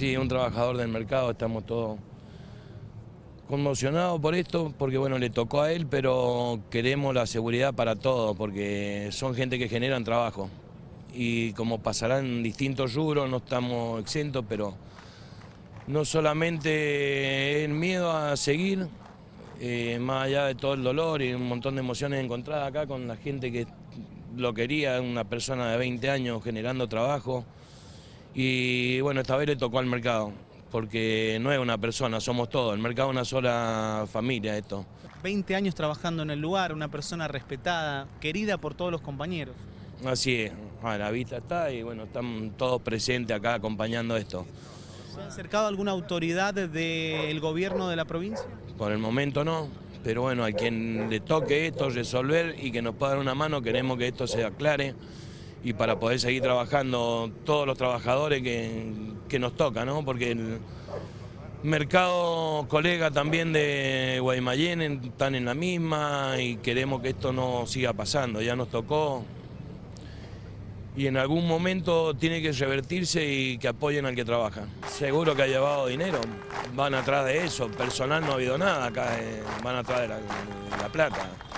Sí, un trabajador del mercado, estamos todos conmocionados por esto, porque bueno, le tocó a él, pero queremos la seguridad para todos, porque son gente que generan trabajo. Y como pasarán distintos rubros, no estamos exentos, pero no solamente el miedo a seguir, eh, más allá de todo el dolor y un montón de emociones encontradas acá con la gente que lo quería, una persona de 20 años generando trabajo. Y bueno, esta vez le tocó al mercado, porque no es una persona, somos todos, el mercado es una sola familia esto. 20 años trabajando en el lugar, una persona respetada, querida por todos los compañeros. Así es, a la vista está y bueno, están todos presentes acá acompañando esto. ¿Se ha acercado alguna autoridad del gobierno de la provincia? Por el momento no, pero bueno, a quien le toque esto resolver y que nos pueda dar una mano, queremos que esto se aclare y para poder seguir trabajando todos los trabajadores que, nos toca, ¿no? Porque el mercado colega también de Guaymallén están en la misma y queremos que esto no siga pasando, ya nos tocó y en algún momento tiene que revertirse y que apoyen al que trabaja. Seguro que ha llevado dinero, van atrás de eso, personal no ha habido nada acá, eh, van atrás de la plata.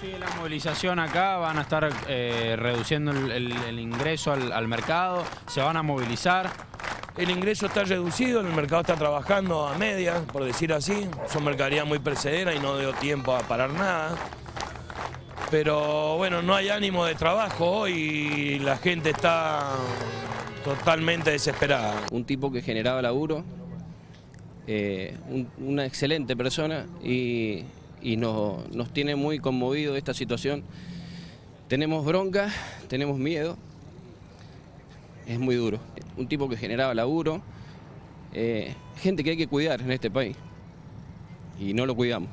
¿Cómo sigue la movilización acá? ¿Van a estar eh, reduciendo el, ingreso al, mercado? ¿Se van a movilizar? El ingreso está reducido, el mercado está trabajando a media, por decir así. Son mercaderías muy precederas y no dio tiempo a parar nada. Pero bueno, no hay ánimo de trabajo y la gente está totalmente desesperada. Un tipo que generaba laburo, eh, una excelente persona y y nos, tiene muy conmovido esta situación. Tenemos bronca, tenemos miedo, es muy duro. Un tipo que generaba laburo, eh, gente que hay que cuidar en este país y no lo cuidamos.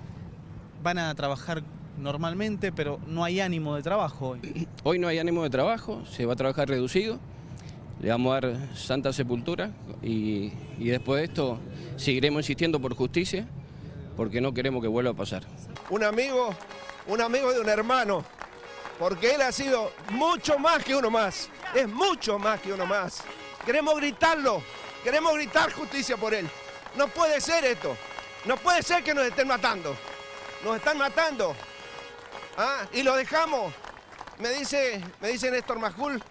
Van a trabajar normalmente, pero no hay ánimo de trabajo hoy. Hoy no hay ánimo de trabajo, se va a trabajar reducido, le vamos a dar santa sepultura y, y después de esto seguiremos insistiendo por justicia porque no queremos que vuelva a pasar. Un amigo, un amigo de un hermano, porque él ha sido mucho más que uno más, es mucho más que uno más. Queremos gritarlo, queremos gritar justicia por él. No puede ser esto, no puede ser que nos estén matando, nos están matando. ¿Ah? Y lo dejamos. Me dice, me dice Néstor Majul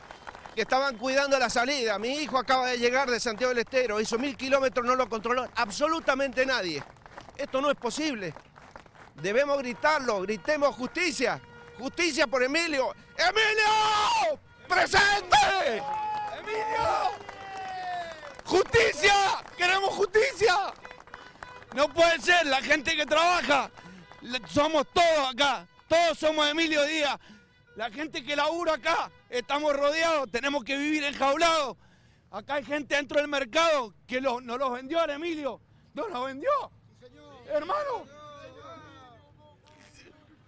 que estaban cuidando la salida. Mi hijo acaba de llegar de Santiago del Estero, hizo mil kilómetros, no lo controló absolutamente nadie. Esto no es posible. Debemos gritarlo, gritemos justicia. Justicia por Emilio. ¡Emilio! ¡Presente! ¡Emilio! ¡Justicia! ¡Queremos justicia! No puede ser, la gente que trabaja, somos todos acá, todos somos Emilio Díaz. La gente que labura acá, estamos rodeados, tenemos que vivir enjaulados. Acá hay gente dentro del mercado que nos los vendió a Emilio, nos lo vendió. Hermano.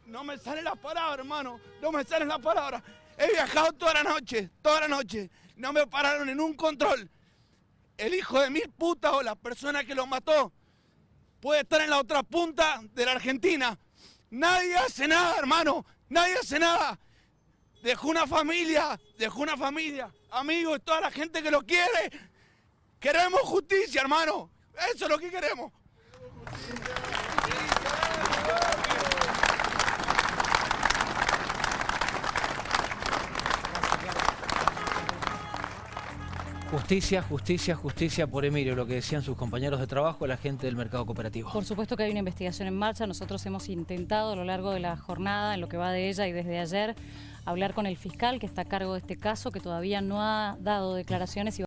No me sale la palabra, hermano. No me sale la palabra. He viajado toda la noche, toda la noche. No me pararon en un control. El hijo de mil putas o la persona que lo mató puede estar en la otra punta de la Argentina. Nadie hace nada, hermano. Nadie hace nada. Dejó una familia, dejó una familia, amigos, toda la gente que lo quiere. Queremos justicia, hermano. Eso es lo que queremos. Justicia, justicia, justicia por Emilio, lo que decían sus compañeros de trabajo, la gente del mercado cooperativo. Por supuesto que hay una investigación en marcha, nosotros hemos intentado a lo largo de la jornada, en lo que va de ella y desde ayer, hablar con el fiscal que está a cargo de este caso, que todavía no ha dado declaraciones.